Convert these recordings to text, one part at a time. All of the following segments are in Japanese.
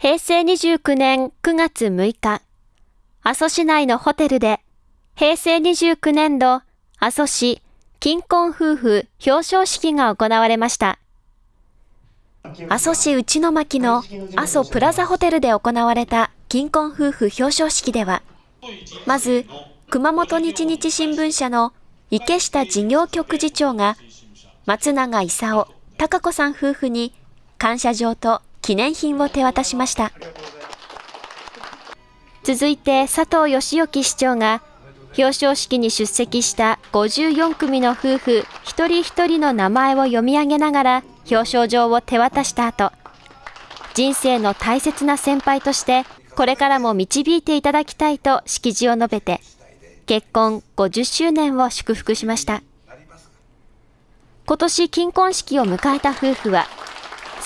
平成29年9月6日、阿蘇市内のホテルで、平成29年度阿蘇市金婚夫婦表彰式が行われました。阿蘇市内巻の阿蘇プラザホテルで行われた金婚夫婦表彰式では、まず、熊本日日新聞社の池下事業局次長が、松永勲、孝子さん夫婦に感謝状と記念品を手渡しました。続いて佐藤義之市長が表彰式に出席した54組の夫婦一人一人の名前を読み上げながら表彰状を手渡した後、人生の大切な先輩としてこれからも導いていただきたいと式辞を述べて、結婚50周年を祝福しました。今年金婚式を迎えた夫婦は、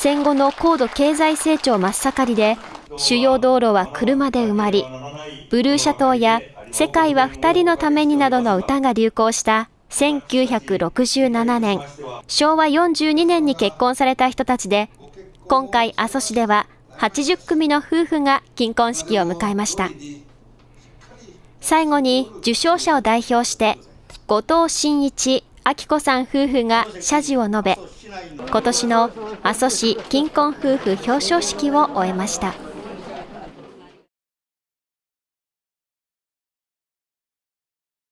戦後の高度経済成長真っ盛りで、主要道路は車で埋まり、ブルーシャトーや世界は二人のためになどの歌が流行した1967年、昭和42年に結婚された人たちで、今回阿蘇市では80組の夫婦が金婚式を迎えました。最後に受賞者を代表して、後藤真一、明子さん夫婦が謝辞を述べ、今年の阿蘇市金婚夫婦表彰式を終えました。